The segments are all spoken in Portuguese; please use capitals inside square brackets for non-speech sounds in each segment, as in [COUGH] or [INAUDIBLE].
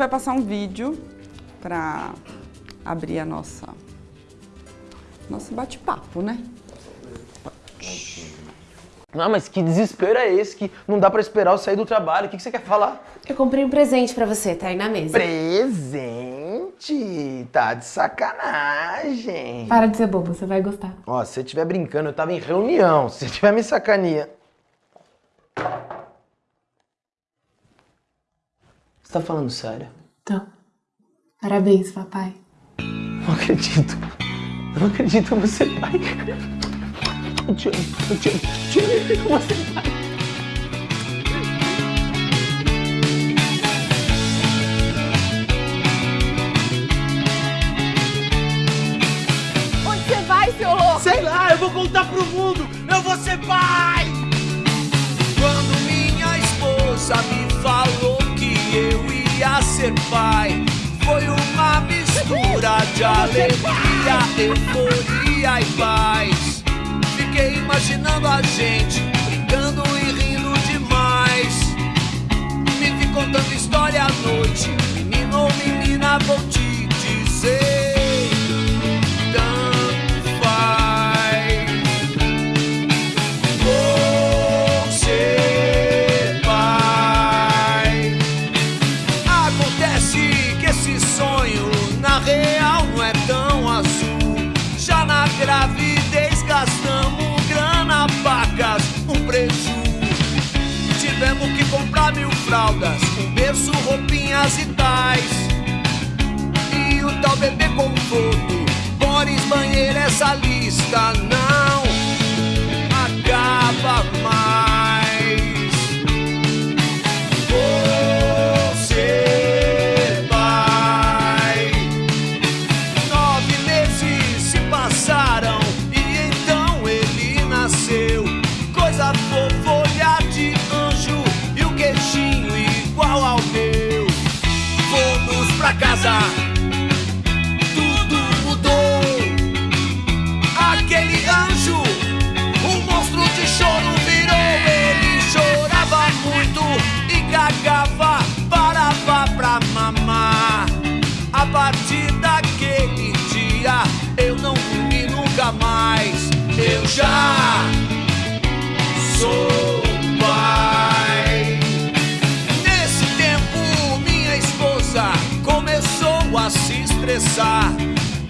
vai passar um vídeo para abrir a nossa nosso bate-papo, né? Não, mas que desespero é esse que não dá pra esperar eu sair do trabalho? O que, que você quer falar? Eu comprei um presente pra você, tá aí na mesa. Presente? Tá de sacanagem. Para de ser bobo, você vai gostar. Ó, se você estiver brincando, eu tava em reunião. Se você estiver me sacaneando... Você tá falando sério? Então, parabéns, papai. Não acredito. Não acredito, você pai. Eu te amo, eu te amo, te amo, você pai. Onde você vai, seu louco? Sei lá, eu vou contar pro mundo! Eu vou ser pai! Ser pai, foi uma mistura de alegria, euforia e paz. Fiquei imaginando a gente brincando e rindo demais. Me vi contando história à noite, menino ou menina, vou te dizer. Essa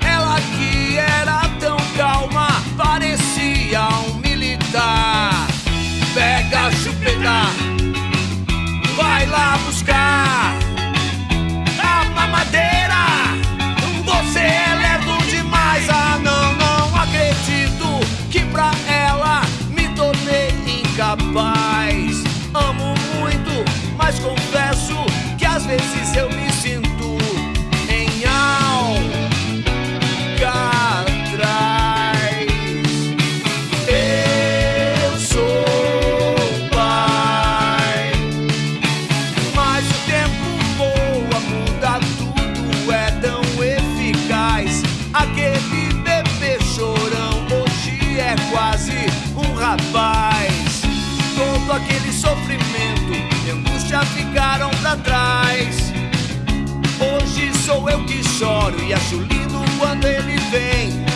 Ela que choro e acho lindo quando ele vem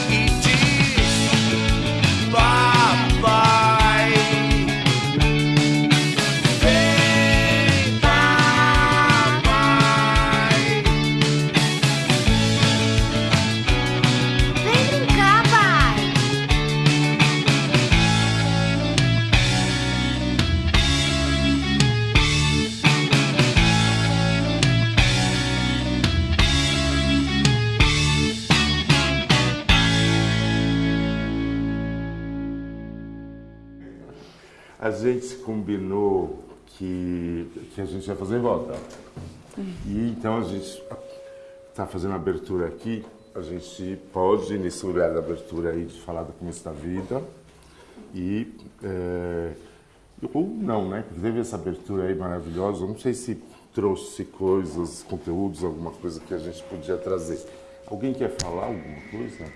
A gente combinou que, que a gente ia fazer em volta. E então a gente está fazendo abertura aqui. A gente pode, nesse lugar da abertura aí, falar do começo da vida. E. é, ou não, né? Porque teve essa abertura aí maravilhosa. Eu não sei se trouxe coisas, conteúdos, alguma coisa que a gente podia trazer. Alguém quer falar alguma coisa?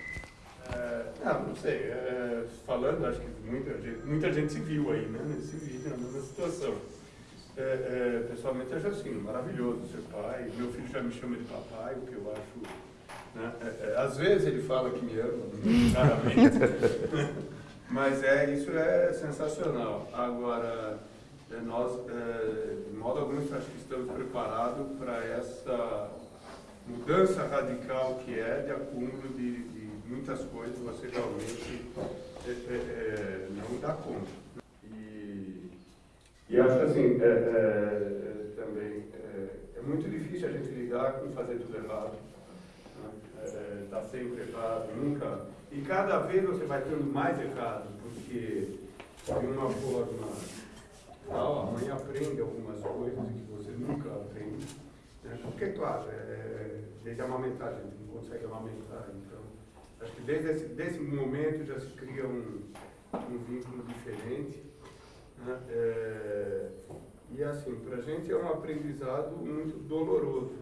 É, não, não sei. É, falando, acho que muita gente, muita gente se viu aí, né, nesse vídeo, na mesma situação. é, pessoalmente acho assim, maravilhoso ser pai. Meu filho já me chama de papai, o que eu acho. Né? Às vezes ele fala que me ama, [LAUGHS] claramente. [LAUGHS] Mas é, isso é sensacional. Agora, nós, de modo algum, acho que estamos preparados para essa mudança radical que é de acúmulo de, de muitas coisas, você realmente é, é, é não dá conta. E, e acho assim, é, é, também é, muito difícil a gente lidar com fazer tudo errado. Está né? sempre errado, nunca. E cada vez você vai tendo mais errado, porque de uma forma tal, a mãe aprende algumas coisas que você nunca aprende. Né? Porque, claro, é, desde amamentar, a gente não consegue amamentar. Então, acho que desde esse desse momento já se cria um, um vínculo diferente. Né? É, e assim, para a gente é um aprendizado muito doloroso,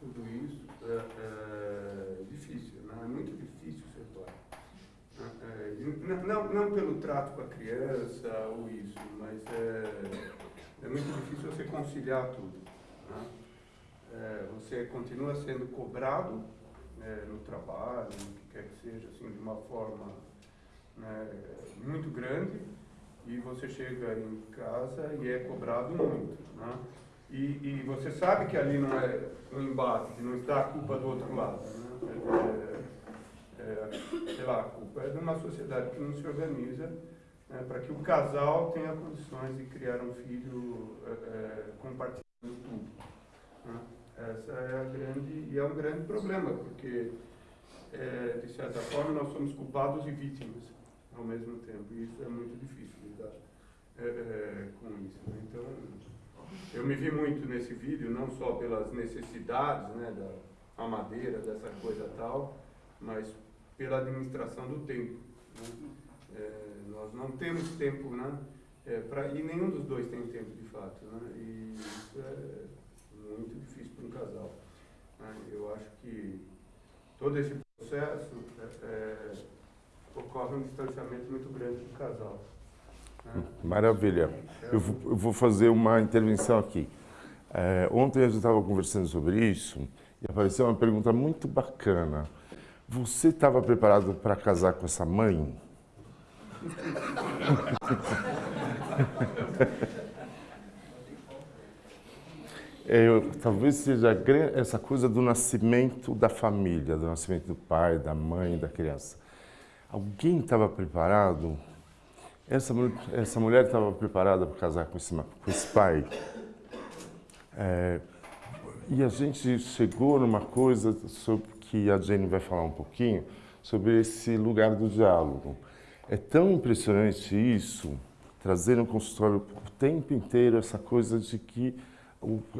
tudo isso. É, é difícil, né? é muito difícil ser pai. É, não, não pelo trato com a criança ou isso, mas é, é muito difícil você conciliar tudo. Né? É, você continua sendo cobrado é, no trabalho, no que quer que seja, assim, de uma forma né, muito grande, e você chega em casa e é cobrado muito. Né? E, e você sabe que ali não é um embate, não está a culpa do outro lado. Né? É, é, sei lá, a culpa é de uma sociedade que não se organiza né, para que o casal tenha condições de criar um filho é, é compartilhando tudo. Né? Essa é a grande, e é um grande problema, porque, é, de certa forma, nós somos culpados e vítimas ao mesmo tempo, e isso é muito difícil lidar é, é, com isso. Né? Então, eu me vi muito nesse vídeo, não só pelas necessidades né, da madeira, dessa coisa tal, mas pela administração do tempo. Né? É, nós não temos tempo, né? É, pra, e nenhum dos dois tem tempo de fato. Né? E isso é muito difícil para um casal. Né? Eu acho que todo esse processo é, é, ocorre um distanciamento muito grande do casal. Né? Maravilha. Eu vou, eu vou, fazer uma intervenção aqui. É, ontem a gente estava conversando sobre isso e apareceu uma pergunta muito bacana. Você estava preparado para casar com essa mãe? [LAUGHS] Eu, talvez seja essa coisa do nascimento da família, do nascimento do pai, da mãe, da criança. Alguém estava preparado? Essa, essa mulher estava preparada para casar com esse, com esse pai? É, e a gente chegou numa coisa sobre que a Jenny vai falar um pouquinho, sobre esse lugar do diálogo. É tão impressionante isso, trazer no consultório o tempo inteiro essa coisa de que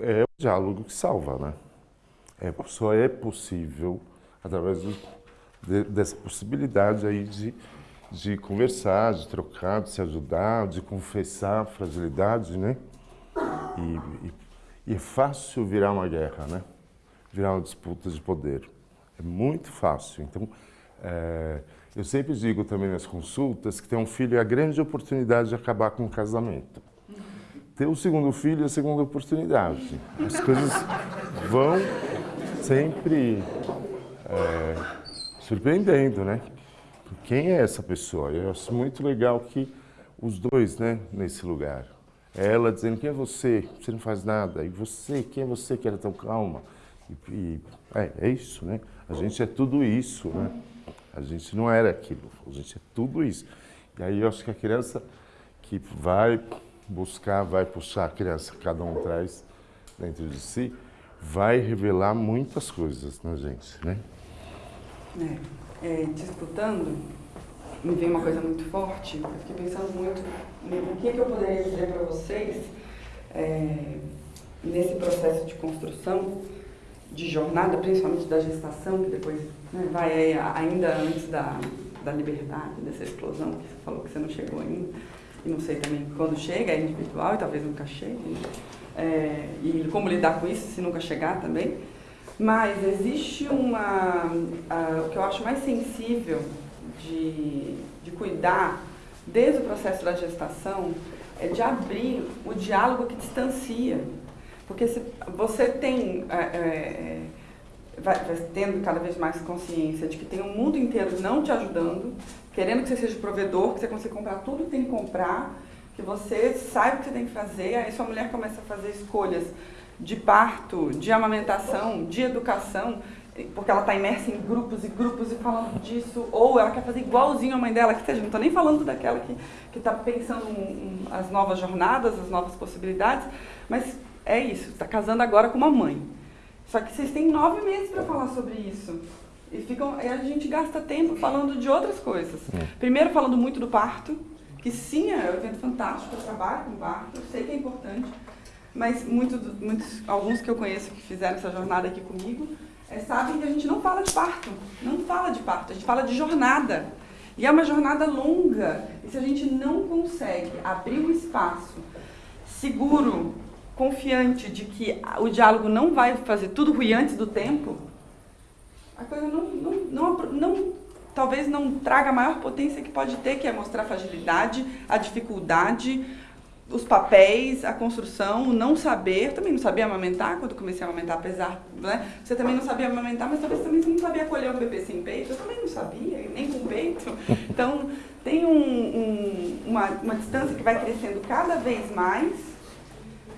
é o diálogo que salva, né? É, só é possível através do, de, dessa possibilidade aí de, de conversar, de trocar, de se ajudar, de confessar a fragilidade, né? E, e, e é fácil virar uma guerra, né? Virar uma disputa de poder. É muito fácil. Então, é, eu sempre digo também nas consultas que ter um filho é a grande oportunidade de acabar com o casamento. Ter o segundo filho é a segunda oportunidade. As coisas vão sempre é, surpreendendo, né? Quem é essa pessoa? Eu acho muito legal que os dois, né, nesse lugar. Ela dizendo, quem é você? Você não faz nada. E você, quem é você que era tão calma? E, e é, é isso, né? A gente é tudo isso, né? A gente não era aquilo, a gente é tudo isso. E aí eu acho que a criança que vai buscar, vai puxar a criança que cada um traz dentro de si, vai revelar muitas coisas na gente, né? É, é, disputando, me veio uma coisa muito forte. Eu fiquei pensando muito no que, que eu poderia dizer para vocês é, nesse processo de construção, de jornada, principalmente da gestação, que depois né, vai ainda antes da, da liberdade, dessa explosão, que você falou que você não chegou ainda, e não sei também quando chega, é individual e talvez nunca chegue, né? é, e como lidar com isso se nunca chegar também. Mas existe uma, o que eu acho mais sensível de, de cuidar desde o processo da gestação, é de abrir o diálogo que distancia. Porque se você tem, é, é, vai, vai tendo cada vez mais consciência de que tem um mundo inteiro não te ajudando, querendo que você seja provedor, que você consiga comprar tudo que tem que comprar, que você saiba o que você tem que fazer, aí sua mulher começa a fazer escolhas de parto, de amamentação, de educação, porque ela está imersa em grupos e grupos e falando disso, ou ela quer fazer igualzinho a mãe dela, que seja, não estou nem falando daquela que está pensando em, em as novas jornadas, as novas possibilidades, mas é isso, está casando agora com uma mãe. Só que vocês têm nove meses para falar sobre isso. E ficam, a gente gasta tempo falando de outras coisas. Primeiro falando muito do parto, que sim, é um evento fantástico, eu trabalho com parto, eu sei que é importante, mas muito, muitos, alguns que eu conheço que fizeram essa jornada aqui comigo, é, sabem que a gente não fala de parto, não fala de parto, a gente fala de jornada. E é uma jornada longa, e se a gente não consegue abrir um espaço seguro, confiante de que o diálogo não vai fazer tudo ruim antes do tempo, a coisa não, não, não, não, talvez não traga a maior potência que pode ter, que é mostrar a fragilidade, a dificuldade, os papéis, a construção, o não saber. Eu também não sabia amamentar quando comecei a amamentar, apesar, né? Você também não sabia amamentar, mas talvez também você não sabia acolher um bebê sem peito. Eu também não sabia, nem com peito. [LAUGHS] Então, tem um, um, uma, uma distância que vai crescendo cada vez mais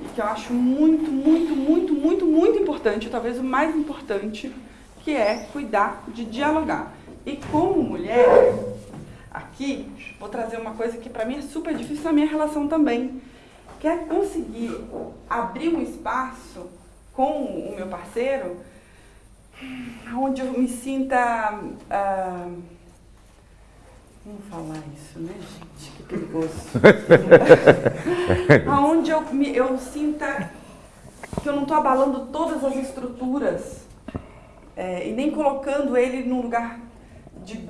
e que eu acho muito, muito, muito, muito, muito importante, talvez o mais importante, que é cuidar de dialogar. E como mulher, aqui, vou trazer uma coisa que para mim é super difícil na minha relação também, que é conseguir abrir um espaço com o meu parceiro onde eu me sinta... Uh, Vamos falar isso, né, gente? Que perigoso. [LAUGHS] Onde eu, me, eu sinta que eu não estou abalando todas as estruturas é, e nem colocando ele num lugar de,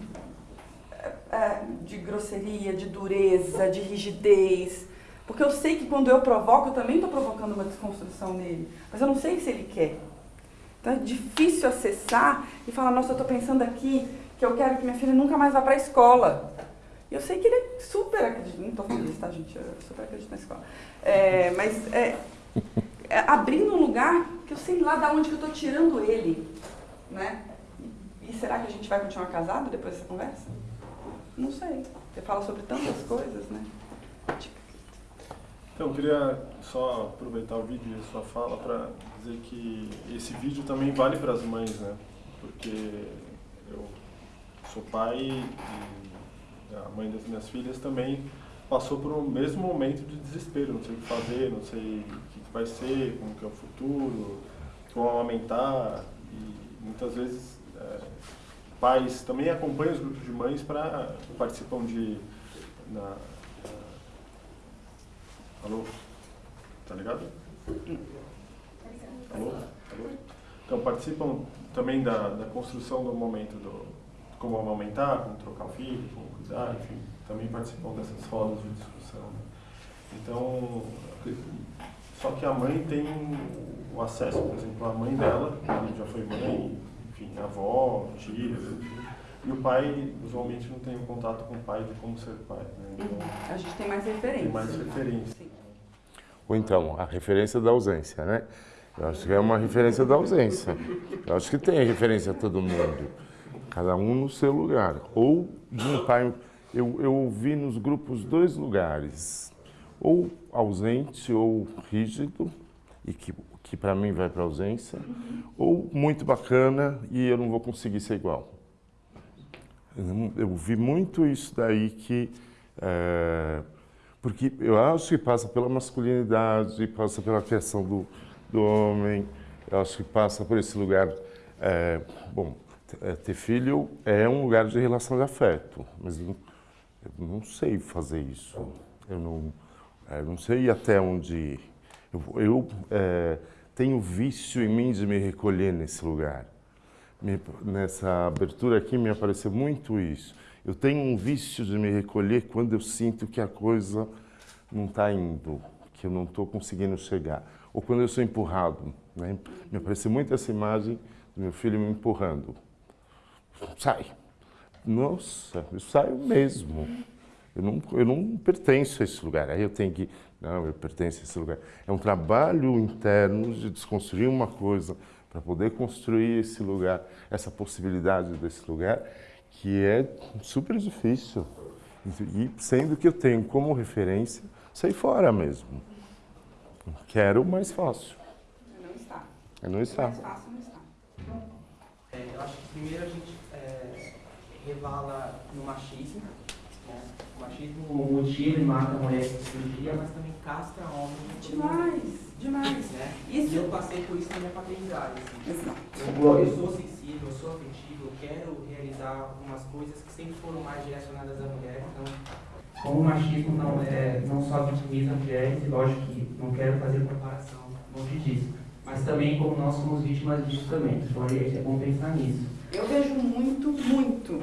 é, de grosseria, de dureza, de rigidez. Porque eu sei que quando eu provoco, eu também estou provocando uma desconstrução nele. Mas eu não sei se ele quer. Então é difícil acessar e falar, nossa, eu estou pensando aqui que eu quero que minha filha nunca mais vá para a escola. E eu sei que ele é super acredita, não estou falando isso, tá, gente? Eu super acredito na escola. É, mas é, é, abrindo um lugar que eu sei lá de onde que eu estou tirando ele, né? E será que a gente vai continuar casado depois dessa conversa? Não sei. Você fala sobre tantas coisas, né? Então, eu queria só aproveitar o vídeo e a sua fala para dizer que esse vídeo também vale para as mães, né? Porque sou pai e a mãe das minhas filhas também passou por o mesmo momento de desespero, não sei o que fazer, não sei o que vai ser, como que é o futuro, como amamentar. E muitas vezes é, pais também acompanham os grupos de mães para participam de na, na, alô, tá ligado? Alô, alô. Então participam também da, da construção do momento do como amamentar, como trocar o filho, como cuidar, enfim, também participam dessas rodas de discussão. Né? Então, só que a mãe tem o acesso, por exemplo, a mãe dela, que já foi mãe, enfim, avó, tia, e o pai usualmente não tem um contato com o pai de como ser pai. Né? Então, a gente tem mais referência. Tem mais referência. Sim. Ou então, a referência da ausência, né? Eu acho que é uma referência da ausência. Eu acho que tem referência a todo mundo. Cada um no seu lugar. Ou pai. Eu, eu ouvi nos grupos dois lugares. Ou ausente ou rígido, e que, que para mim vai para ausência, ou muito bacana e eu não vou conseguir ser igual. Eu, vi muito isso daí que. É, porque eu acho que passa pela masculinidade, passa pela questão do, do homem, eu acho que passa por esse lugar. É, bom, é, ter filho é um lugar de relação de afeto, mas eu, eu não sei fazer isso. Eu não, é, não sei até onde. Eu, eu é, tenho vício em mim de me recolher nesse lugar. Me, nessa abertura aqui me apareceu muito isso. Eu tenho um vício de me recolher quando eu sinto que a coisa não está indo, que eu não estou conseguindo chegar. Ou quando eu sou empurrado. Né? Me apareceu muito essa imagem do meu filho me empurrando sai. Nossa, eu saio mesmo. Eu não, eu não pertenço a esse lugar. Aí eu tenho que, não, eu pertenço a esse lugar. É um trabalho interno de desconstruir uma coisa para poder construir esse lugar, essa possibilidade desse lugar, que é super difícil. E sendo que eu tenho como referência sair fora mesmo. Quero o mais fácil. Não está. É não está. Mais fácil não está. É, eu acho que primeiro a gente é, revala no machismo. Né? O machismo mutila e mata a mulher com cirurgia, mas também castra homem. Demais, demais. Né? Isso- E eu passei por isso na minha paternidade. Assim. Exato. Eu, eu sou sensível, eu sou afetivo, eu quero realizar algumas coisas que sempre foram mais direcionadas à mulher. Então, como o machismo não, é, não só vitimiza mulheres, e lógico que não quero fazer comparação longe disso, mas também como nós somos vítimas disso também. Então é bom pensar nisso. Eu vejo muito, muito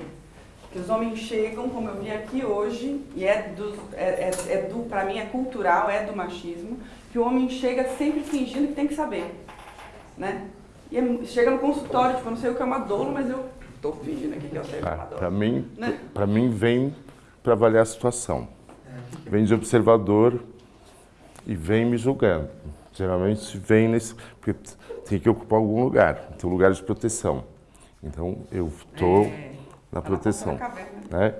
que os homens chegam, como eu vi aqui hoje, e é do, é, é, é do para mim é cultural, é do machismo, que o homem chega sempre fingindo que tem que saber, né? E é- chega no consultório, tipo, eu não sei o que é uma dolo, mas eu tô fingindo aqui que eu sei o que é uma Para mim, Né? para mim vem para avaliar a situação. Vem de observador e vem me julgando. Geralmente vem nesse porque tem que ocupar algum lugar, tem um lugar de proteção. Então eu estou É, na tá proteção, na né?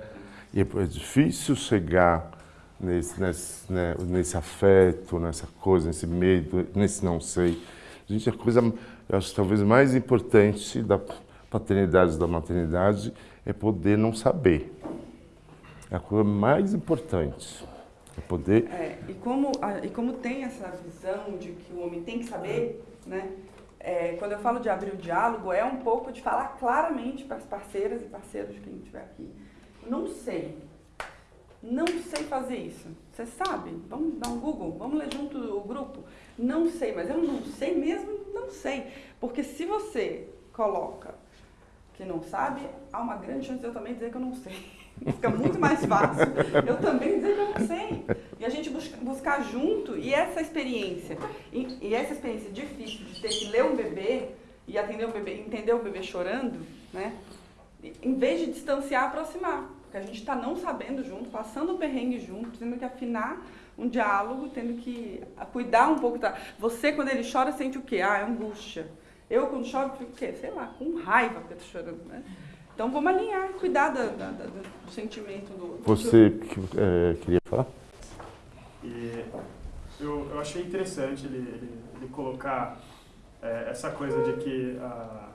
E é é difícil chegar nesse, nesse, né, nesse afeto, nessa coisa, nesse medo, nesse não sei. Gente, a coisa, eu acho talvez mais importante da paternidade da maternidade é poder não saber. É a coisa mais importante. É poder É, e, como, e como tem essa visão de que o homem tem que saber, né? É, quando eu falo de abrir o diálogo, é um pouco de falar claramente para as parceiras e parceiros de quem estiver aqui. Não sei. Não sei fazer isso. Você sabe? Vamos dar um Google? Vamos ler junto o grupo? Não sei, mas eu não sei mesmo, não sei. Porque se você coloca que não sabe, há uma grande chance de eu também dizer que eu não sei. [LAUGHS] Fica muito mais fácil eu também dizer que eu não sei. E a gente busca, buscar junto, e essa experiência, e, e essa experiência difícil de ter que ler um bebê e atender um bebê, entender o bebê chorando, né? Em vez de distanciar, aproximar. Porque a gente está não sabendo junto, passando o perrengue junto, tendo que afinar um diálogo, tendo que ah, cuidar um pouco da. Você, quando ele chora, sente o quê? Ah, é angústia. Eu, quando choro, fico o quê? Sei lá, com raiva porque eu chorando, né? Então vamos alinhar, cuidar da- da- do sentimento do outro. Você é, queria falar? E eu, eu achei interessante ele, ele, ele colocar é, essa coisa de que ah,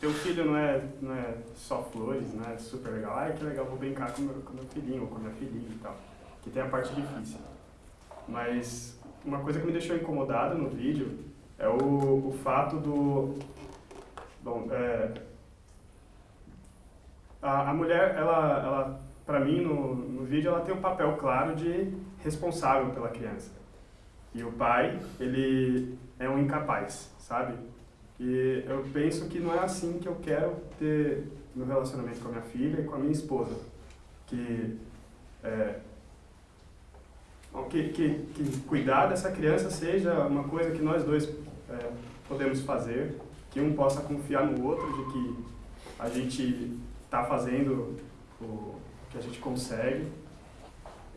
teu filho não é, não é só flores, não é super legal. Ai, que legal, vou brincar com meu, com meu filhinho ou com minha filhinha e tal. Que tem a parte difícil. Mas uma coisa que me deixou incomodado no vídeo é o, o fato do... Bom, é, a, a mulher, ela, ela para mim, no, no vídeo, ela tem um papel claro de responsável pela criança. E o pai, ele é um incapaz, sabe? E eu penso que não é assim que eu quero ter no relacionamento com a minha filha e com a minha esposa. Que, é, que, que, que cuidar dessa criança seja uma coisa que nós dois é, podemos fazer, que um possa confiar no outro, de que a gente está fazendo o que a gente consegue.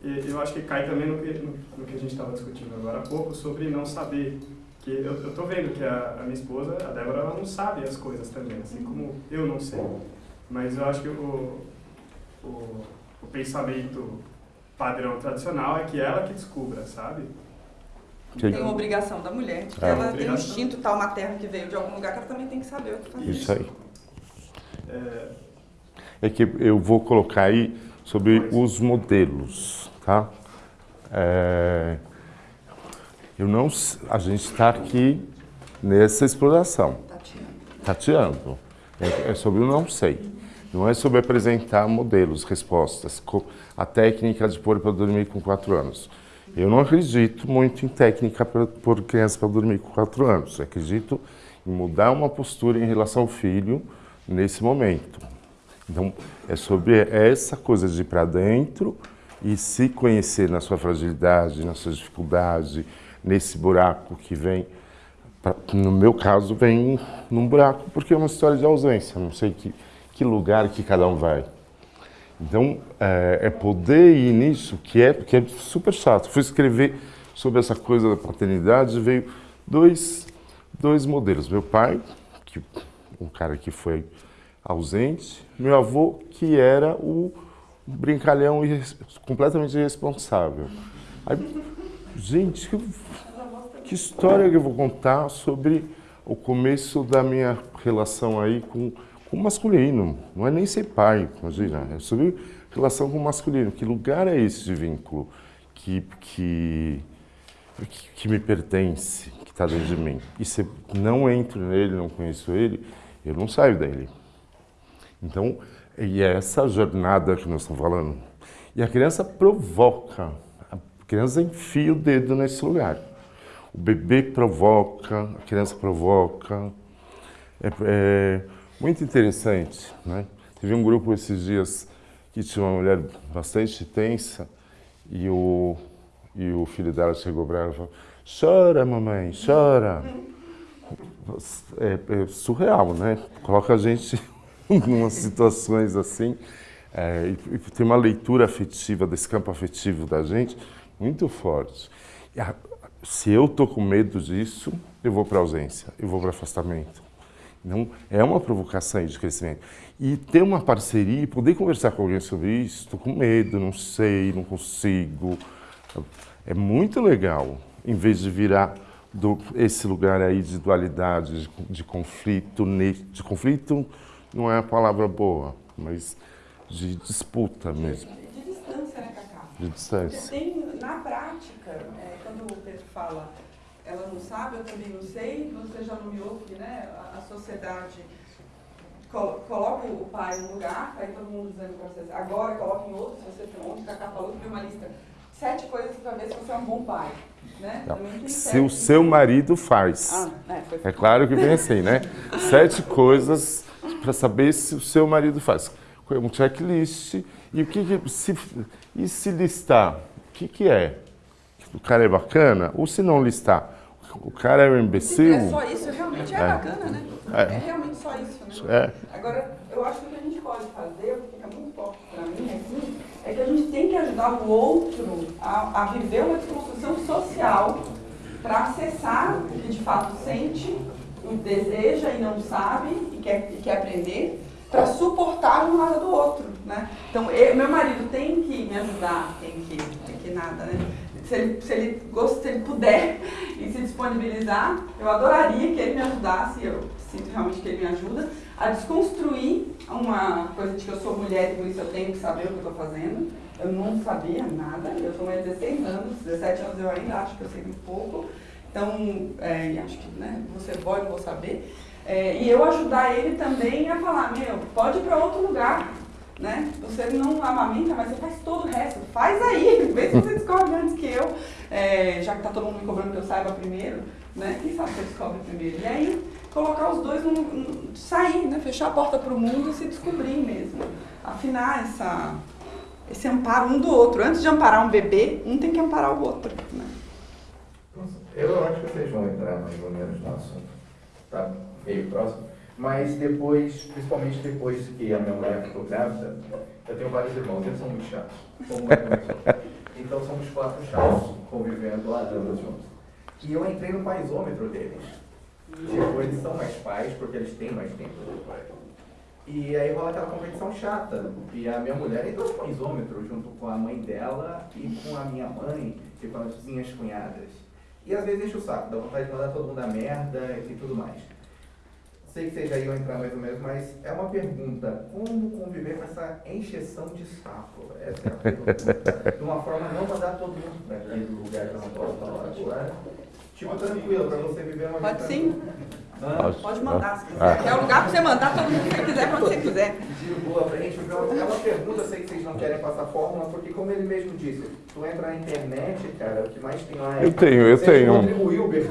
E eu acho que cai também no que, no, no que a gente estava discutindo agora há pouco, sobre não saber. Que eu estou vendo que a, a minha esposa, a Débora, ela não sabe as coisas também, assim como eu não sei. Mas eu acho que o, o, o pensamento padrão tradicional é que ela que descubra, sabe? Tem uma obrigação da mulher, de que É. ela tem um instinto tal materno que veio de algum lugar que ela também tem que saber o que fazer. Isso aí. É, É que eu vou colocar aí sobre os modelos, tá? É, eu não, a gente está aqui nessa exploração, tateando. É, é sobre o não sei. Não é sobre apresentar modelos, respostas, a técnica de pôr para dormir com quatro anos. Eu não acredito muito em técnica para pôr criança para dormir com quatro anos. Eu acredito em mudar uma postura em relação ao filho nesse momento. Então, é sobre essa coisa de ir para dentro e se conhecer na sua fragilidade, na sua dificuldade, nesse buraco que vem. pra- no meu caso, vem num buraco porque é uma história de ausência. Não sei que, que lugar que cada um vai. Então, é, é poder ir nisso que é, que é super chato. Fui escrever sobre essa coisa da paternidade, veio dois, dois modelos. Meu pai, que, um cara que foi ausente, meu avô, que era o brincalhão completamente irresponsável. Aí, gente, que, que história que eu vou contar sobre o começo da minha relação aí com, com o masculino? Não é nem ser pai, imagina, é sobre relação com o masculino. Que lugar é esse de vínculo que, que, que, me pertence, que está dentro de mim? E se não entro nele, não conheço ele, eu não saio dele. Então, e é essa jornada que nós estamos falando. E a criança provoca, a criança enfia o dedo nesse lugar. O bebê provoca, a criança provoca. É, é muito interessante, né? Teve um grupo esses dias que tinha uma mulher bastante tensa e o, e o filho dela chegou para ela e falou chora, mamãe, chora. É, é surreal, né? Coloca a gente umas situações assim. É, e, e tem uma leitura afetiva desse campo afetivo da gente muito forte. A- se eu tô com medo disso, eu vou para ausência, eu vou para afastamento. Então, é uma provocação de crescimento. E ter uma parceria e poder conversar com alguém sobre isso, estou com medo, não sei, não consigo. É muito legal, em vez de virar do, esse lugar aí de dualidade, de, de conflito. De conflito não é a palavra boa, mas de disputa mesmo, De distância, né, Cacá? de distância. tem, na prática, é, quando o Pedro fala, ela não sabe, eu também não sei, você já nomeou que né, a, a sociedade colo- coloca o pai um lugar, aí todo mundo dizendo para vocês, agora coloca em outro, se você tem ontem, o Cacá falou que tem uma lista, sete coisas para ver se você é um bom pai. Né? Tem Se sete. o seu marido faz. Ah, é, É claro que vem assim, né? [LAUGHS] Sete coisas para saber se o seu marido faz. Um checklist. E o que, que se, e se listar? O que, que é? O cara é bacana? Ou se não listar? O cara é um imbecil? é só isso, realmente é, É. bacana, né? É. É. realmente só isso, né? É. Agora, eu acho que o que a gente pode fazer, o que fica muito forte para mim aqui, é que a gente tem que ajudar o outro a, a viver uma desconstrução social para acessar o que de fato sente, deseja e não sabe e quer, e quer aprender, para suportar a jornada do outro, né? Então, eu- meu marido tem que me ajudar, tem que, tem que nada, né? Se ele, se ele, gost- se ele puder [LAUGHS] e se disponibilizar, eu adoraria que ele me ajudasse, eu sinto realmente que ele me ajuda, a desconstruir uma coisa de que eu sou mulher e por isso eu tenho que saber o que eu estou fazendo. Eu não sabia nada, eu sou mulher de 16 anos, 17 anos eu ainda acho que eu sei muito pouco. Então, é, acho que né, você pode, não vou saber. É, e eu ajudar ele também a falar, meu, pode ir para outro lugar, né? Você não amamenta, mas você faz todo o resto. Faz aí, [LAUGHS] vê se você descobre antes que eu, é, já que tá todo mundo me cobrando que eu saiba primeiro, né? Quem sabe você descobre primeiro. E aí, colocar os dois, num, num- sair, né? Fechar a porta para o mundo e se descobrir mesmo. Afinar essa, esse amparo um do outro. Antes de amparar um bebê, um tem que amparar o outro, né? Eu acho que vocês vão entrar mais ou menos no assunto. Tá meio próximo. Mas depois, principalmente depois que a minha mulher ficou grávida, eu tenho vários irmãos, eles são muito chatos. Então somos quatro chatos convivendo há anos juntos. E eu entrei no paisômetro deles. Tipo, eles são mais pais porque eles têm mais tempo. E aí rola aquela competição chata. E a minha mulher entrou no paisômetro junto com a mãe dela e com a minha mãe e com as minhas cunhadas. E às vezes enche o saco, dá vontade de mandar todo mundo a merda e tudo mais. Sei que vocês já iam entrar mais ou menos, mas é uma pergunta. Como conviver com essa encheção de saco? Essa é a pergunta. De uma forma não mandar todo mundo para aquele lugar que eu não posso falar agora. Tipo, tranquilo, para você viver uma Pode vida sim. Pode mandar se Ah. quiser. É o lugar para você mandar todo mundo que você quiser, quando você quiser. De boa pra gente. É uma pergunta, eu sei que vocês não querem passar fórmula, porque como ele mesmo disse, tu entra na internet, cara, o que mais tem lá é... Eu tenho, eu Você tenho. Rodrigo Hilbert.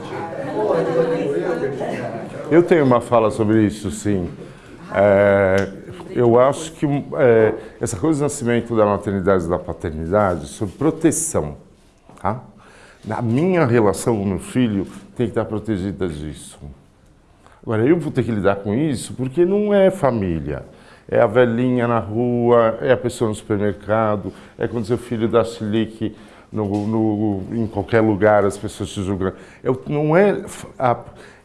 Pô, Rodrigo Hilbert. Eu tenho uma fala sobre isso, sim. É, eu acho que é, essa coisa do nascimento da maternidade e da paternidade, sobre proteção, tá? Na minha relação com o meu filho, tem que estar protegida disso. Agora, eu vou ter que lidar com isso porque não é família. é a velhinha na rua, é a pessoa no supermercado, é quando seu filho dá chilique no, no, em qualquer lugar, as pessoas te julgam. Eu, não é, a,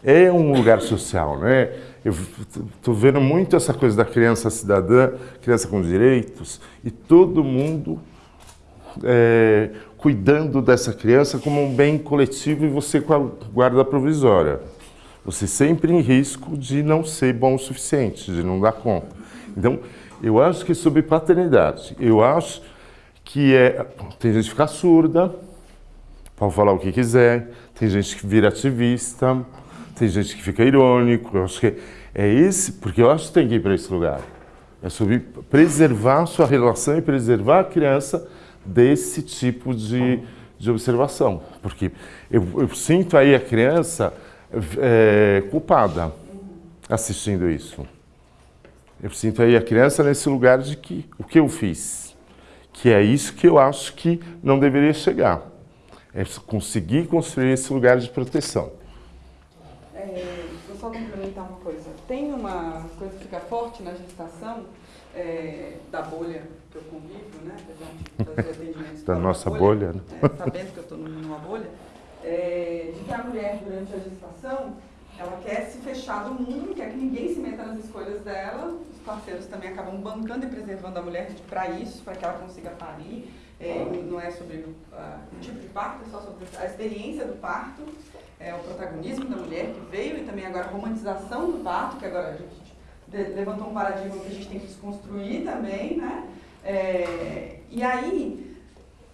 é um lugar social, né? Eu estou vendo muito essa coisa da criança cidadã, criança com direitos, e todo mundo é, cuidando dessa criança como um bem coletivo e você com a guarda provisória. Você sempre em risco de não ser bom o suficiente, de não dar conta. Então, eu acho que sobre paternidade, eu acho que é... Tem gente que fica surda, pode falar o que quiser, tem gente que vira ativista, tem gente que fica irônico, eu acho que é esse, porque eu acho que tem que ir para esse lugar. É sobre preservar sua relação e preservar a criança desse tipo de, de observação. Porque eu, eu sinto aí a criança é, culpada assistindo isso. Eu sinto aí a criança nesse lugar de que o que eu fiz, que é isso que eu acho que não deveria chegar. É conseguir construir esse lugar de proteção. É, vou só complementar uma coisa. Tem uma coisa que fica forte na gestação, é, da bolha que eu convivo, né? [LAUGHS] Fazer da nossa bolha, bolha né? É, sabendo que eu estou numa bolha, é, de que a mulher, durante a gestação, ela quer se fechar do mundo, quer que ninguém se meta nas escolhas dela. Os parceiros também acabam bancando e preservando a mulher para isso, para que ela consiga parir. É, não é sobre o tipo de parto, é só sobre a experiência do parto, é, o protagonismo da mulher que veio e também agora a romantização do parto, que agora a gente levantou um paradigma que a gente tem que desconstruir também, né? É, e aí,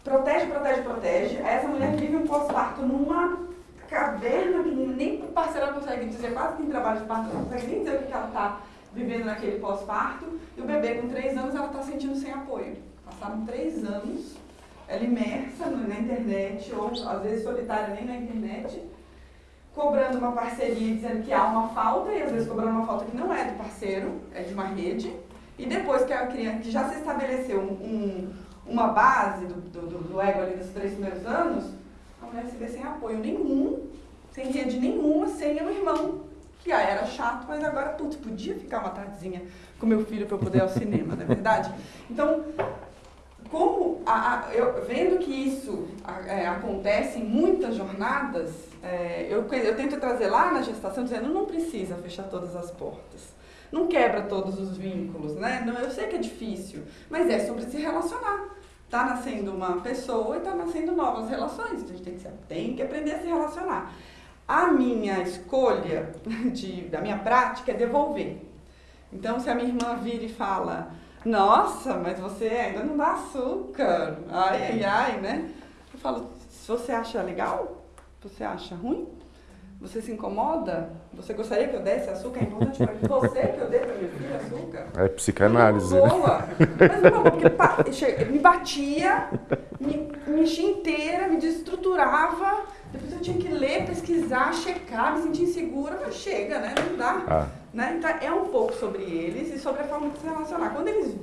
protege, protege, protege. Essa mulher vive um pós-parto numa caverna que nem o parceiro consegue dizer, quase que em trabalho de parto não consegue nem dizer o que ela está vivendo naquele pós-parto. E o bebê com três anos ela está sentindo sem apoio. Passaram três anos, ela imersa na internet, ou às vezes solitária nem na internet, cobrando uma parceria, dizendo que há uma falta, e às vezes cobrando uma falta que não é do parceiro, é de uma rede. E depois que a criança, que já se estabeleceu um, um, uma base do, do, do ego ali dos três primeiros anos, a mulher se vê sem apoio nenhum, sem rede nenhuma, sem um irmão, que ah, era chato, mas agora, putz, podia ficar uma tardezinha com meu filho para eu poder ir ao cinema, não é verdade? Então, como a, a, eu, vendo que isso é, acontece em muitas jornadas, é, eu, eu tento trazer lá na gestação dizendo não precisa fechar todas as portas não quebra todos os vínculos, né? Eu sei que é difícil, mas é sobre se relacionar. Tá nascendo uma pessoa e tá nascendo novas relações. A gente tem que, tem que aprender a se relacionar. A minha escolha [LAUGHS] de, da minha prática é devolver. Então, se a minha irmã vira e fala, nossa, mas você ainda não dá açúcar, ai, ai, ai, né? Eu falo, se você acha legal, você acha ruim, você se incomoda? Você gostaria que eu desse açúcar? É importante para você que eu dê para minha filha açúcar? É psicanálise. Né? Boa. Mas não, porque me batia, me, me enchia inteira, me desestruturava. Depois eu tinha que ler, pesquisar, checar, me sentir insegura, mas chega, né? Não dá. Ah. Né? Então é um pouco sobre eles e sobre a forma de se relacionar. Quando eles.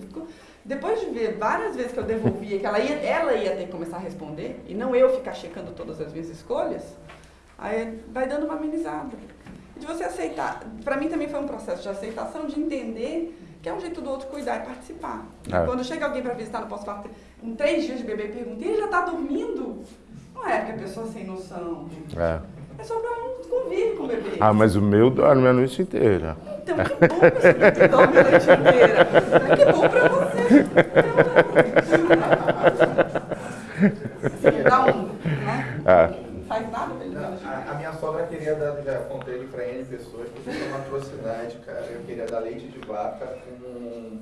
Depois de ver várias vezes que eu devolvia, que ela ia, ela ia ter que começar a responder, e não eu ficar checando todas as minhas escolhas, Aí vai dando uma amenizada. De você aceitar. Para mim também foi um processo de aceitação, de entender que é um jeito do outro cuidar e participar. É. Quando chega alguém para visitar no pós-parto, com três dias de bebê, e pergunta, ele já está dormindo? Não é porque a pessoa sem noção. É. É só para um convive com o bebê. Ah, mas o meu dorme a noite inteira. Então, que bom que você dorme a noite inteira. Que bom para você. [LAUGHS] Sim, dá um, né? É faz nada pra ele a, a, queria dar, já contei pra N pessoas, que isso é uma atrocidade, cara. Eu queria dar leite de vaca com,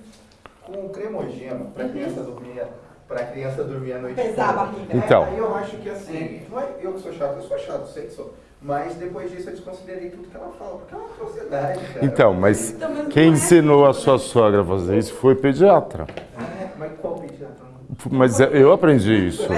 com cremogema pra uhum. criança dormir para criança dormir a noite Pesar a barriga. Então. Aí eu acho que assim, não é eu que sou chato, eu sou chato, sei que sou. Mas depois disso eu desconsiderei tudo que ela fala, porque é uma atrocidade, cara. Então, mas então, quem é ensinou a sua sogra a fazer isso foi pediatra. É, mas qual pediatra? Mas eu aprendi isso.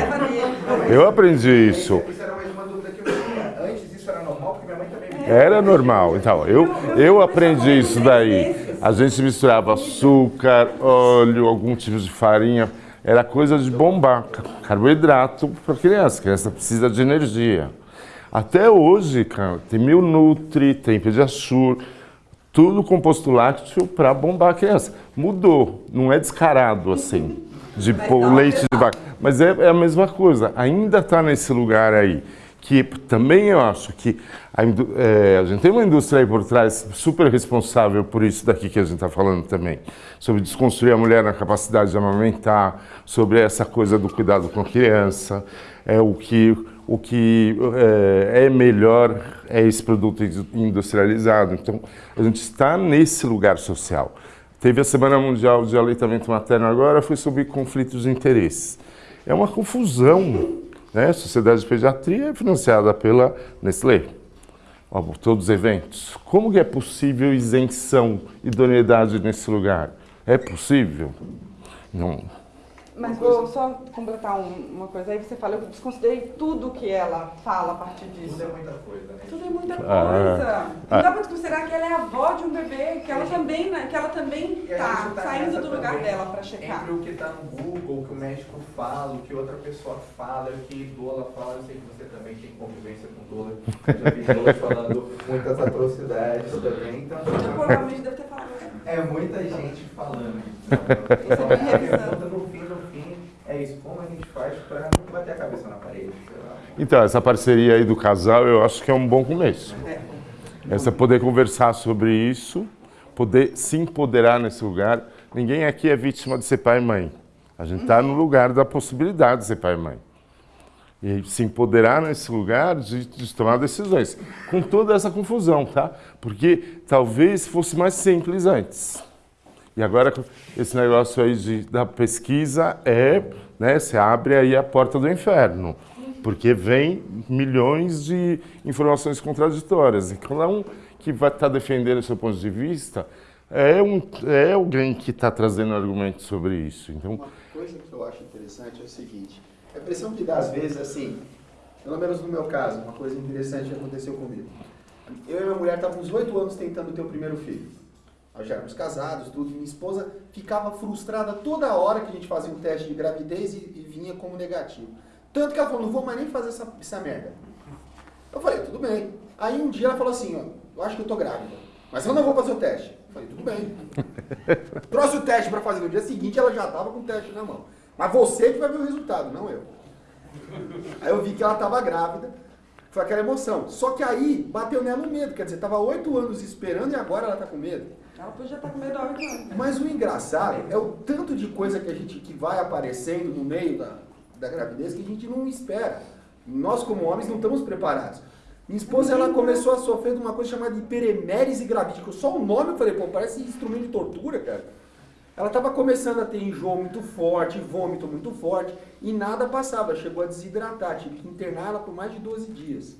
Eu aprendi isso. Isso era mais uma dúvida que eu tinha. Antes isso era normal, porque minha mãe também me Era normal. Então, eu, eu aprendi isso daí. A gente misturava açúcar, óleo, algum tipo de farinha. Era coisa de bombar, carboidrato para criança. A criança precisa de energia. Até hoje, cara, tem Mil Nutri, tem Pediasure, tudo composto lácteo para bombar a criança. mudou, não é descarado assim, de pôr leite de vaca. Mas é, é a mesma coisa, ainda está nesse lugar aí. Que também eu acho que a, é, a gente tem uma indústria aí por trás super responsável por isso daqui que a gente está falando também. Sobre desconstruir a mulher na capacidade de amamentar, sobre essa coisa do cuidado com a criança, é, o que, o que é, é melhor é esse produto industrializado. Então, a gente está nesse lugar social. Teve a Semana Mundial de Aleitamento Materno agora, foi sobre conflitos de interesses. É uma confusão. Né? A Sociedade de Pediatria é financiada pela Nestlé. Todos os eventos. Como que é possível isenção, idoneidade nesse lugar? É possível? Não. Mas vou só completar um- uma coisa aí. Você fala, eu desconsiderei tudo que ela fala a partir disso. Tudo é muita coisa, né? Tudo é muita coisa. Ah. Não dá pra desconsiderar que ela é a avó de um bebê, que ela também, né, que ela também tá tá saindo do lugar também, dela pra checar. Entre o que está no Google, o que o médico fala, o que outra pessoa fala, o que Dola fala, eu sei que você também tem convivência com Dola. Eu já vi Dola falando muitas atrocidades também, então Eu provavelmente deve ter falado. né? é muita gente falando. Isso é a revisando. pergunta no fim, no fim, é isso, como a gente faz para não bater a cabeça na parede. Então, essa parceria aí do casal, eu acho que é um bom começo. Essa poder conversar sobre isso, poder se empoderar nesse lugar. Ninguém aqui é vítima de ser pai e mãe. A gente está no lugar da possibilidade de ser pai e mãe. E se empoderar nesse lugar de, de tomar decisões. Com toda essa confusão, tá? Porque talvez fosse mais simples antes. E agora esse negócio aí de, da pesquisa é, né, você abre aí a porta do inferno, porque vem milhões de informações contraditórias. E cada um que vai estar defendendo o seu ponto de vista é, um, é alguém que está trazendo argumentos sobre isso. Então, Uma coisa que eu acho interessante é o seguinte, a impressão que dá às vezes, assim, pelo menos no meu caso, uma coisa interessante aconteceu comigo. Eu e minha mulher estávamos oito anos tentando ter o primeiro filho. Nós já éramos casados, tudo. Minha esposa ficava frustrada toda hora que a gente fazia um teste de gravidez e, e vinha como negativo. Tanto que ela falou, não vou mais nem fazer essa, essa merda. Eu falei, tudo bem. Aí um dia ela falou assim, ó, eu acho que eu tô grávida, mas eu não vou fazer o teste. Eu falei, tudo bem. [LAUGHS] Trouxe o teste para fazer. No dia seguinte ela já tava com o teste na mão. Mas você que vai ver o resultado, não eu. Aí eu vi que ela tava grávida, foi aquela emoção. Só que aí bateu nela o medo, quer dizer, tava oito anos esperando e agora ela tá com medo. Ela podia estar com medo oito anos. Mas o engraçado é o tanto de coisa que a gente que vai aparecendo no meio da, da gravidez que a gente não espera. Nós como homens não estamos preparados. Minha esposa ela começou a sofrer de uma coisa chamada hiperemérese gravídica. Só o nome eu falei, pô, parece instrumento de tortura, cara. Ela estava começando a ter enjoo muito forte, vômito muito forte e nada passava. Chegou a desidratar, tive que internar ela por mais de 12 dias.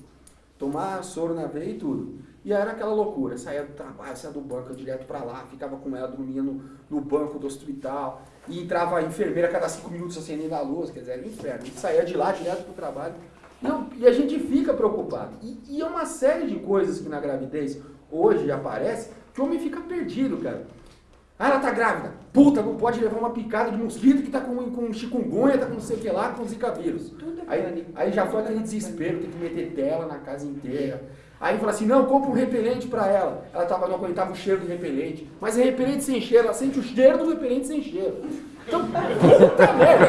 Tomar soro na veia e tudo. E aí era aquela loucura, saía do trabalho, saía do banco direto para lá, ficava com ela, dormia no, no banco do hospital, e entrava a enfermeira cada cinco minutos acendendo a luz, quer dizer, era um inferno. E saía de lá direto para o trabalho. Não, e a gente fica preocupado. E, e é uma série de coisas que na gravidez hoje aparece que o homem fica perdido, cara. Ah, ela tá grávida. Puta, não pode levar uma picada de mosquito que tá com, com chikungunya, tá com não sei o que lá, com zika vírus. É Aí, aí já foi aquele desespero, tem que meter tela na casa inteira. Aí fala assim, não, compra um repelente pra ela. Ela tava, não aguentava o cheiro do repelente. Mas é repelente sem cheiro, ela sente o cheiro do repelente sem cheiro. Então, puta merda.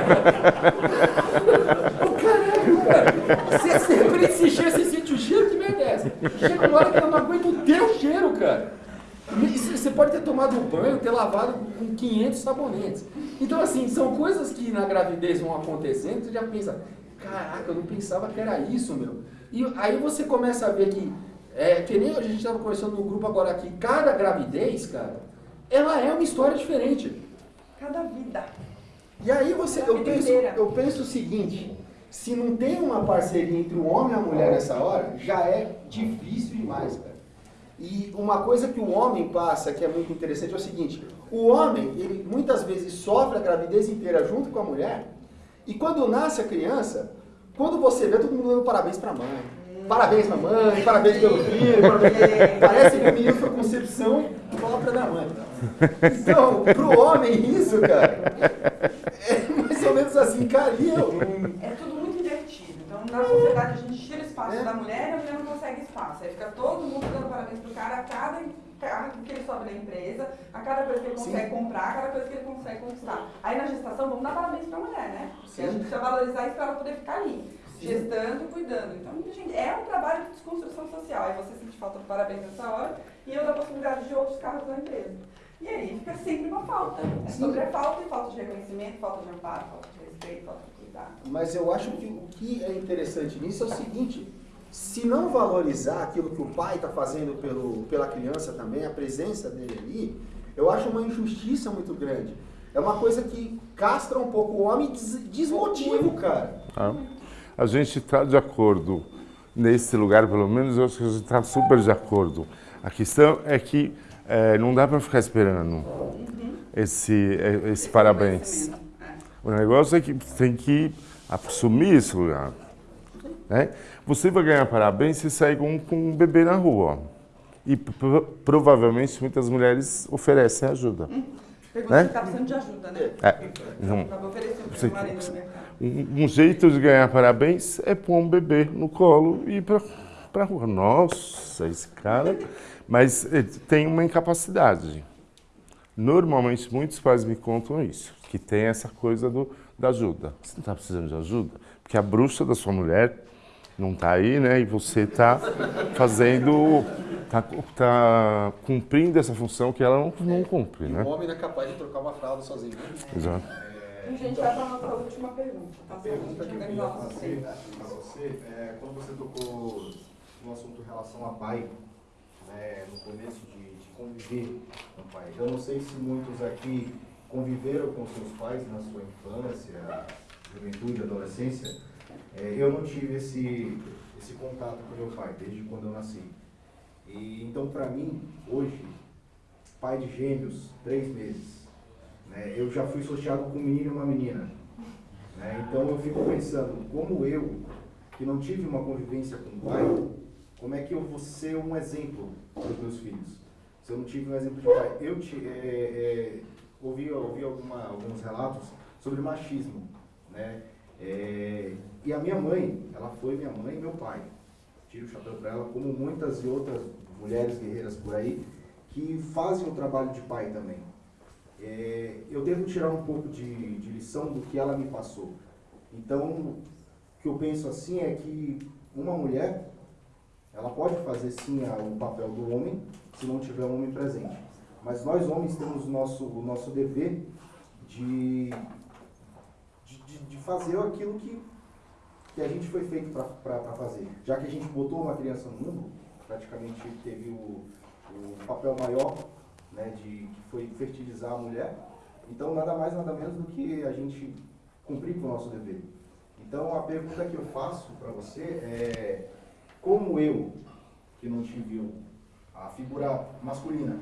Ô, caralho, cara. Se esse repelente sem cheiro, você sente o cheiro, que merda é essa? Chega uma hora que ela não aguenta o teu cheiro, cara. Você pode ter tomado um banho, ter lavado com 500 sabonetes. Então, assim, são coisas que na gravidez vão acontecendo, você já pensa, caraca, eu não pensava que era isso, meu. E aí você começa a ver que, é, que nem a gente estava conversando no grupo agora aqui, cada gravidez, cara, ela é uma história diferente. Cada vida. E aí você, eu penso, inteira. eu penso o seguinte, se não tem uma parceria entre o homem e a mulher nessa hora, já é difícil demais, cara. E uma coisa que o homem passa, que é muito interessante, é o seguinte, o homem, ele muitas vezes sofre a gravidez inteira junto com a mulher, e quando nasce a criança, quando você vê todo mundo dando parabéns pra mãe, parabéns pra mãe, parabéns pelo filho, parabéns- parece que o menino foi concepção própria da mãe. Então, pro homem isso, cara, é mais ou menos assim, cara, e eu? É tudo muito invertido. Então, na sociedade, a gente tira espaço É. da mulher e a mulher não consegue espaço. Aí fica todo mundo dando parabéns pro cara a cada cargo que ele sobe na empresa, a cada coisa que ele consegue comprar, a cada coisa que ele consegue conquistar. Aí na gestação, vamos dar parabéns pra mulher, né? Porque a gente precisa valorizar isso para ela poder ficar ali, gestando e cuidando. Então, gente, é um trabalho de desconstrução social. Aí você sente falta do parabéns nessa hora e eu dou a possibilidade de outros cargos da empresa. E aí fica sempre uma falta. É sobre a falta e falta de reconhecimento, falta de amparo, falta de respeito, falta de cuidado. Mas eu acho que o que é interessante nisso é o seguinte, se não valorizar aquilo que o pai está fazendo pelo, pela criança também, a presença dele ali, eu acho uma injustiça muito grande. É uma coisa que castra um pouco o homem e des- desmotiva o cara. Tá? A gente está de acordo nesse lugar, pelo menos eu acho que a gente está super de acordo. A questão é que eh, não dá para ficar esperando esse, eh, esse parabéns. O negócio é que tem que assumir esse lugar. Né? Você vai ganhar parabéns se sair com, com um bebê na rua. E pro- provavelmente muitas mulheres oferecem ajuda. Pergunta Né? se está precisando de ajuda, né? É, oferecendo Você- para marido. Um, um jeito de ganhar parabéns é pôr um bebê no colo e ir pra, pra rua. Nossa, esse cara. Mas ele tem uma incapacidade. Normalmente, muitos pais me contam isso, que tem essa coisa do, da ajuda. Você não está precisando de ajuda? Porque a bruxa da sua mulher não está aí, né? E você está fazendo, está tá cumprindo essa função que ela não, não cumpre, E né? o homem não é capaz de trocar uma fralda sozinho. né? Exato. A gente vai para a nossa última pergunta. Tá? A pergunta que eu queria fazer para você é quando você tocou no assunto em relação a pai, né, no começo de, de conviver com o pai. Eu não sei se muitos aqui conviveram com seus pais na sua infância, juventude, adolescência. É, eu não tive esse, esse contato com meu pai desde quando eu nasci. E então, para mim, hoje, pai de gêmeos, três meses, né, eu já fui sorteado com um menino e uma menina. né? Então eu fico pensando, como eu, que não tive uma convivência com o pai, como é que eu vou ser um exemplo para os meus filhos? Se eu não tive um exemplo de pai. Eu te, é, é, ouvi, ouvi alguma, alguns relatos sobre machismo. Né? É, e a minha mãe, ela foi minha mãe e meu pai. Tiro o chapéu para ela, como muitas e outras mulheres guerreiras por aí, que fazem o trabalho de pai também. É, eu devo tirar um pouco de, de lição do que ela me passou. Então, o que eu penso assim é que uma mulher, ela pode fazer sim o papel do homem, se não tiver um homem presente. Mas nós homens temos o nosso, o nosso dever de, de, de- de fazer aquilo que, que a gente foi feito para fazer. Já que a gente botou uma criança no mundo, praticamente teve o, o papel maior né, de que foi fertilizar a mulher. Então, nada mais, nada menos do que a gente cumprir com o nosso dever. Então, a pergunta que eu faço para você é: como eu, que não tive a figura masculina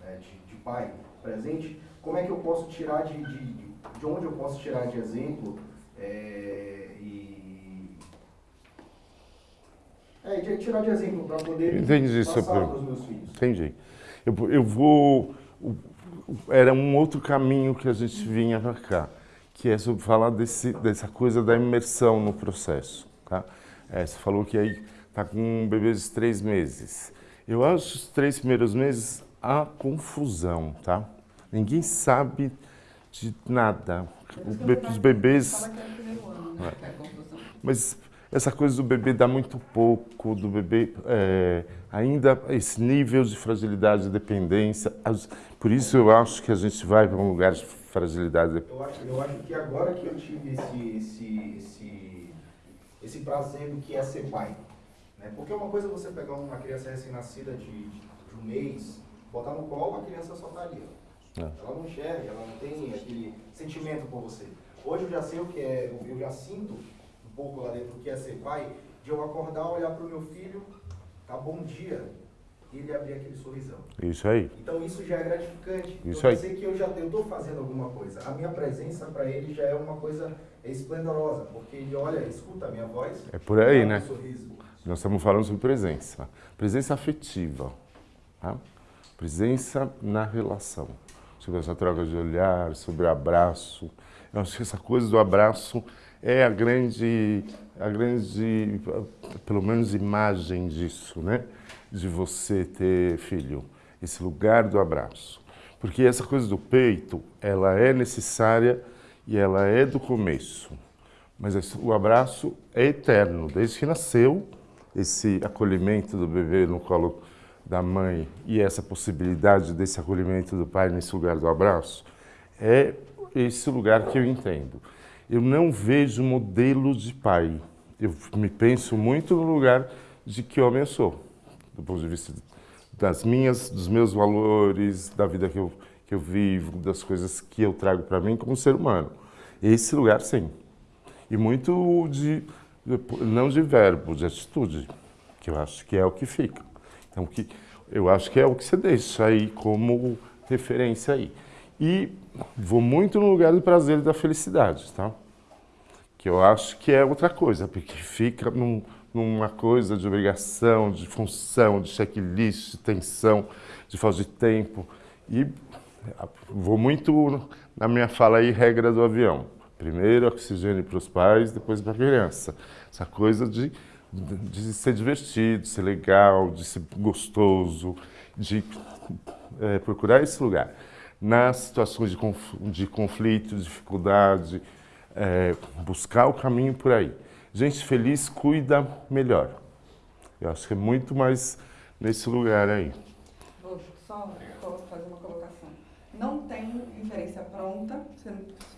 né, de, de pai presente, como é que eu posso tirar de, de, de- de onde eu posso tirar de exemplo é, e é, de tirar de exemplo para poder Entendi passar para os meus filhos. Entendi. Eu, eu vou. Era um outro caminho que a gente vinha para cá, que é sobre falar desse, dessa coisa da imersão no processo. Tá? É, você falou que aí está com um bebê de três meses. Eu acho os três primeiros meses a confusão, tá? Ninguém sabe de nada. Os bebês. Né? É. Mas essa coisa do bebê dá muito pouco, do bebê é, ainda esse nível de fragilidade e dependência. as- Por isso eu acho que a gente vai para um lugar de fragilidade. Eu acho, eu acho que agora que eu tive esse, esse, esse, esse prazer do que é ser pai. Né? Porque uma coisa é você pegar uma criança recém-nascida de, de um mês, botar no colo, a criança só tá ali. ó. É. Ela não enxerga, ela não tem aquele sentimento por você. Hoje eu já sei o que é, eu já sinto pouco lá dentro que é ser pai, de eu acordar, olhar para o meu filho, tá bom dia, e ele abrir aquele sorrisão. Isso aí. Então isso já é gratificante. Isso eu aí. sei que eu já estou fazendo alguma coisa. A minha presença para ele já é uma coisa esplendorosa, porque ele olha, escuta a minha voz. É por aí, dá um né? sorriso. Nós estamos falando sobre presença. Presença afetiva. Tá? Presença na relação. Sobre essa troca de olhar, sobre o abraço. Eu acho que essa coisa do abraço é a grande, a grande, pelo menos, imagem disso, né? De você ter filho. esse lugar do abraço. Porque essa coisa do peito, ela é necessária e ela é do começo. Mas o abraço é eterno, desde que nasceu, esse acolhimento do bebê no colo da mãe e essa possibilidade desse acolhimento do pai nesse lugar do abraço, é esse lugar que eu entendo. Eu não vejo modelo de pai. Eu me penso muito no lugar de que homem eu sou, do ponto de vista das minhas, dos meus valores, da vida que eu, que eu vivo, das coisas que eu trago para mim como ser humano. Esse lugar, sim. E muito de, não de verbo, de atitude, que eu acho que é o que fica. Então, que, eu acho que é o que você deixa aí como referência aí. E vou muito no lugar do prazer e da felicidade, tá? Que eu acho que é outra coisa, porque fica num- numa coisa de obrigação, de função, de checklist, de tensão, de falta de tempo. E ah, vou muito na minha fala aí, regra do avião. Primeiro oxigênio para os pais, depois para a criança. Essa coisa de, de, ser divertido, de ser legal, de ser gostoso, de eh, procurar esse lugar. Nas situações de, conf, de conflito, dificuldade, eh, buscar o caminho por aí. Gente feliz cuida melhor. Eu acho que é muito mais nesse lugar aí. Vou só fazer uma colocação. Não tem referência pronta. Você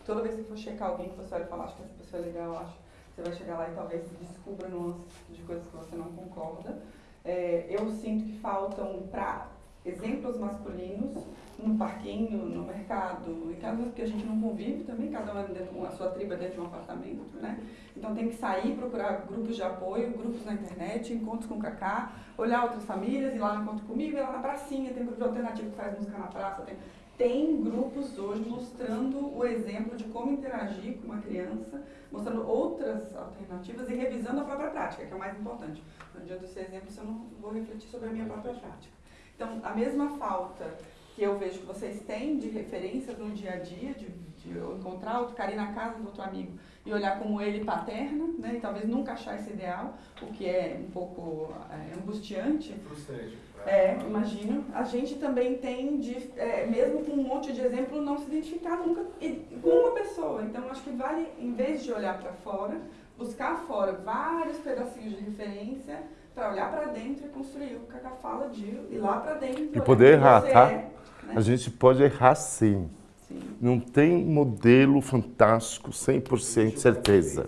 toda vez que for checar alguém que você olha e fala, acho que essa pessoa é legal, acho você vai chegar lá e talvez descubra nuances de coisas que você não concorda. É, eu sinto que faltam para exemplos masculinos no parquinho, no mercado, em casa que a gente não convive também, cada um é dentro, a sua tribo é dentro de um apartamento, né? Então tem que sair, procurar grupos de apoio, grupos na internet, encontros com o Cacá, olhar outras famílias, ir lá no encontro comigo, ir lá na pracinha, tem grupo de alternativo que faz música na praça, tem, tem grupos hoje mostrando o exemplo de como interagir com uma criança, mostrando outras alternativas e revisando a própria prática, que é o mais importante. Não adianta ser exemplo se eu não vou refletir sobre a minha própria prática. Então, a mesma falta que eu vejo que vocês têm de referências no dia a dia, de, de eu encontrar outro cara ir na casa do outro amigo e olhar como ele paterna, né, e talvez nunca achar esse ideal, o que é um pouco é, angustiante, Frustrante. é, imagino. A gente também tem de, é, mesmo com um monte de exemplo, não se identificar nunca e- com uma pessoa. Então, acho que vale, em vez de olhar para fora, buscar fora vários pedacinhos de referência para olhar para dentro e construir o que a Cacá fala de ir lá para dentro. E poder quem errar, tá? é, né? A gente pode errar sim. Sim. Não tem modelo fantástico, 100% certeza.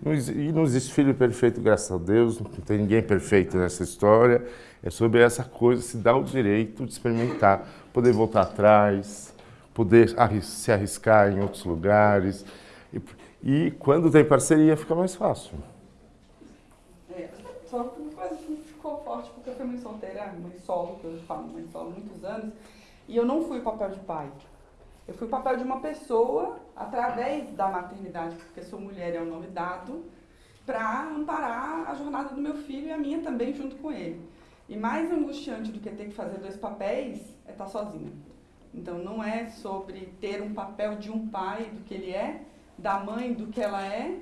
Não, e não existe filho perfeito, graças a Deus, não tem ninguém perfeito nessa história. É sobre essa coisa, se dar o direito de experimentar, poder voltar atrás, poder se arriscar em outros lugares. E, e quando tem parceria, fica mais fácil. É, só ficou forte, porque eu fui mãe solteira, mãe solo, que eu falo mãe solo muitos anos, e eu não fui o papel de pai. Eu fui o papel de uma pessoa, através da maternidade, porque sou mulher, é o nome dado, para amparar a jornada do meu filho e a minha também, junto com ele. E mais angustiante do que ter que fazer dois papéis é estar sozinha. Então não é sobre ter um papel de um pai, do que ele é, da mãe, do que ela é,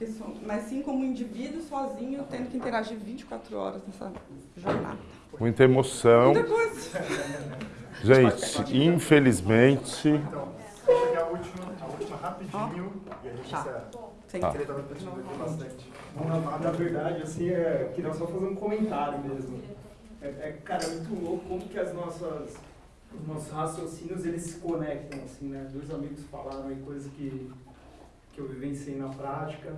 porque são, mas sim como indivíduo sozinho, tendo que interagir 24 horas nessa jornada. Muita emoção. Muita coisa. Gente, infelizmente. Então, a última, a última rapidinho e a gente Tá. encerra. Sem Tá. Bastante. Na, na verdade, assim, é, queria só fazer um comentário mesmo. É, é, cara, é muito louco como que as nossas, os nossos raciocínios, eles se conectam, assim, né? Dois amigos falaram aí coisas que, que eu vivenciei na prática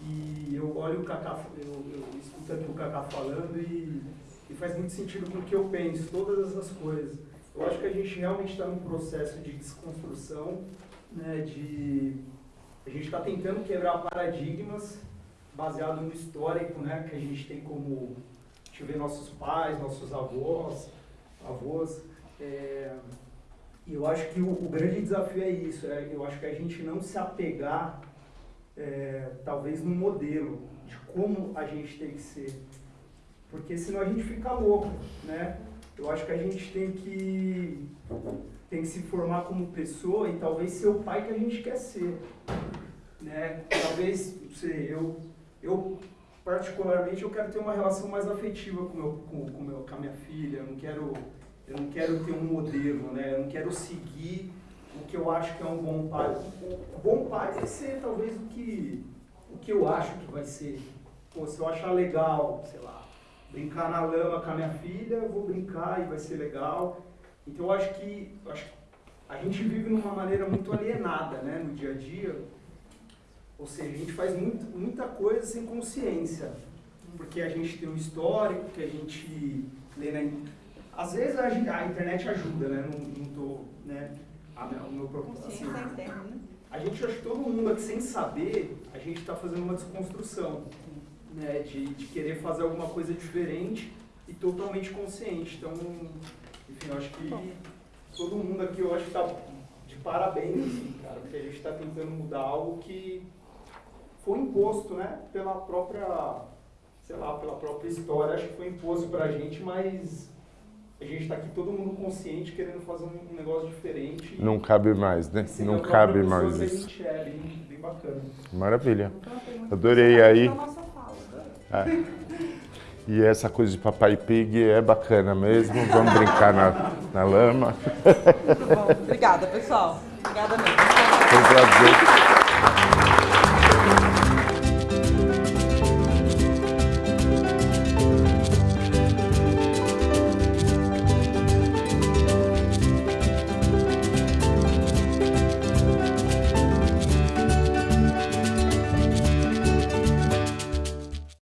e eu olho o Cacá, eu, eu escuto aqui o Cacá falando e, e faz muito sentido com o que eu penso, todas essas coisas. Eu acho que a gente realmente está num processo de desconstrução, né, de a gente está tentando quebrar paradigmas baseado no histórico, né, que a gente tem como vê nossos pais, nossos avós, avós. é, e eu acho que o, o grande desafio é isso, é, eu acho que a gente não se apegar é, talvez no modelo de como a gente tem que ser, porque senão a gente fica louco, né? Eu acho que a gente tem que tem que se formar como pessoa e talvez ser o pai que a gente quer ser, né? Talvez, não sei, eu eu particularmente eu quero ter uma relação mais afetiva com meu com, com meu com a minha filha, eu não quero eu não quero ter um modelo, né? Eu não quero seguir o que eu acho que é um bom pai. O bom pai vai ser talvez o que, o que eu acho que vai ser. Pô, se eu achar legal, sei lá, brincar na lama com a minha filha, eu vou brincar e vai ser legal. Então eu acho que, eu acho a gente vive numa maneira muito alienada, né, no dia a dia. Ou seja, a gente faz muito, muita coisa sem consciência. Porque a gente tem um histórico, que a gente lê na... Às vezes a, a internet ajuda, né? Não, não tô, né? A, o meu propósito. assim, né? a gente acha que todo mundo aqui, sem saber, a gente está fazendo uma desconstrução, né? De, de querer fazer alguma coisa diferente e totalmente consciente. Então, enfim, eu acho que todo mundo aqui, eu acho que está de parabéns, assim, cara, porque a gente está tentando mudar algo que foi imposto, né? Pela própria, sei lá, pela própria história, acho que foi imposto pra gente, mas a gente está aqui todo mundo consciente, querendo fazer um, negócio diferente. Não cabe mais, né? Não cabe mais que a isso. gente é, bem, bem bacana. Maravilha. Adorei aí. Então, nossa fala. É. E essa coisa de papai pig é bacana mesmo. Vamos brincar na, na lama. Muito bom. Obrigada, pessoal. Obrigada mesmo. Foi um prazer.